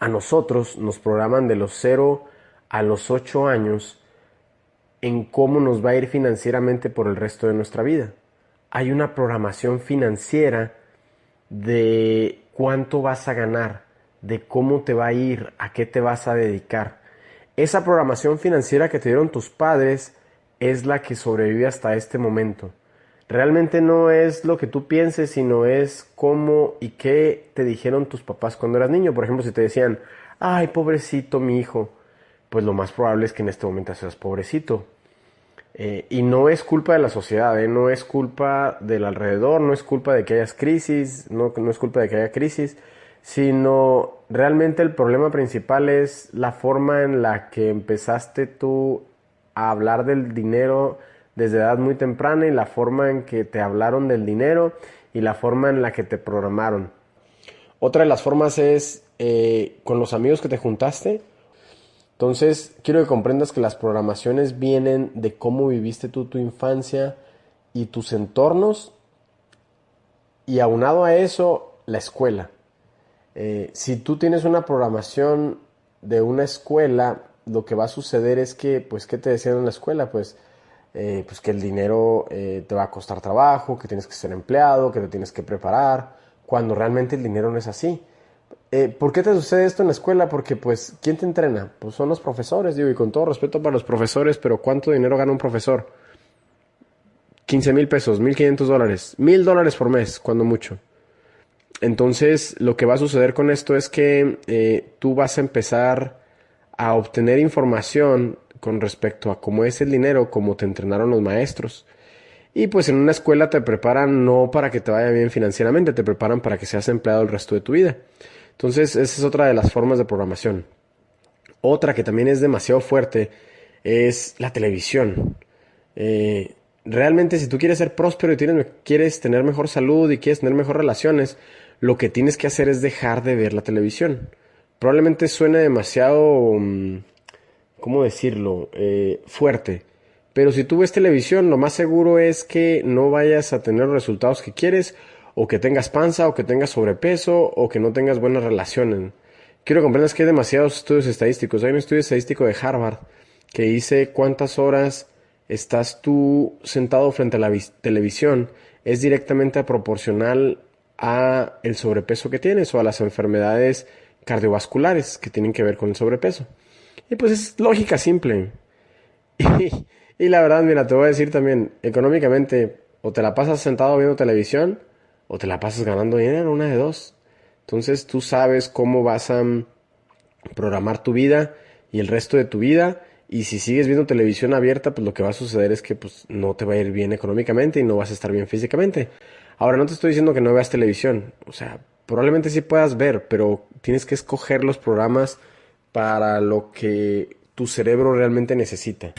a nosotros nos programan de los 0 a los 8 años en cómo nos va a ir financieramente por el resto de nuestra vida. Hay una programación financiera de cuánto vas a ganar, de cómo te va a ir, a qué te vas a dedicar. Esa programación financiera que te dieron tus padres es la que sobrevive hasta este momento. Realmente no es lo que tú pienses, sino es cómo y qué te dijeron tus papás cuando eras niño. Por ejemplo, si te decían, ay, pobrecito mi hijo, pues lo más probable es que en este momento seas pobrecito. Eh, y no es culpa de la sociedad, ¿eh? no es culpa del alrededor, no es culpa de que haya crisis, no, no es culpa de que haya crisis, sino realmente el problema principal es la forma en la que empezaste tú a hablar del dinero desde edad muy temprana y la forma en que te hablaron del dinero y la forma en la que te programaron. Otra de las formas es eh, con los amigos que te juntaste, entonces, quiero que comprendas que las programaciones vienen de cómo viviste tú tu infancia y tus entornos y aunado a eso, la escuela. Eh, si tú tienes una programación de una escuela, lo que va a suceder es que, pues, ¿qué te decían en la escuela? Pues, eh, pues que el dinero eh, te va a costar trabajo, que tienes que ser empleado, que te tienes que preparar, cuando realmente el dinero no es así. Eh, ¿Por qué te sucede esto en la escuela? Porque, pues, ¿quién te entrena? Pues son los profesores, digo, y con todo respeto para los profesores, pero ¿cuánto dinero gana un profesor? 15 mil pesos, 1500 dólares, mil dólares por mes, cuando mucho. Entonces, lo que va a suceder con esto es que tú vas a empezar a obtener información con respecto a cómo es el dinero, cómo te entrenaron los maestros. Y pues en una escuela te preparan no para que te vaya bien financieramente, te preparan para que seas empleado el resto de tu vida. Entonces, esa es otra de las formas de programación. Otra que también es demasiado fuerte es la televisión. Eh, realmente, si tú quieres ser próspero y quieres tener mejor salud y quieres tener mejores relaciones, lo que tienes que hacer es dejar de ver la televisión. Probablemente suene demasiado, mm, ¿cómo decirlo?, eh, fuerte. Pero si tú ves televisión, lo más seguro es que no vayas a tener los resultados que quieres o que tengas panza, o que tengas sobrepeso, o que no tengas buenas relaciones. Quiero que comprendas que hay demasiados estudios estadísticos. Hay un estudio estadístico de Harvard que dice cuántas horas estás tú sentado frente a la televisión es directamente proporcional a el sobrepeso que tienes o a las enfermedades cardiovasculares que tienen que ver con el sobrepeso. Y pues es lógica simple. Y, la verdad, mira, te voy a decir también, económicamente, o te la pasas sentado viendo televisión, o te la pasas ganando dinero, una de dos. Entonces tú sabes cómo vas a mm, programar tu vida y el resto de tu vida. Y si sigues viendo televisión abierta, pues lo que va a suceder es que pues, no te va a ir bien económicamente y no vas a estar bien físicamente. Ahora, no te estoy diciendo que no veas televisión. O sea, probablemente sí puedas ver, pero tienes que escoger los programas para lo que tu cerebro realmente necesita.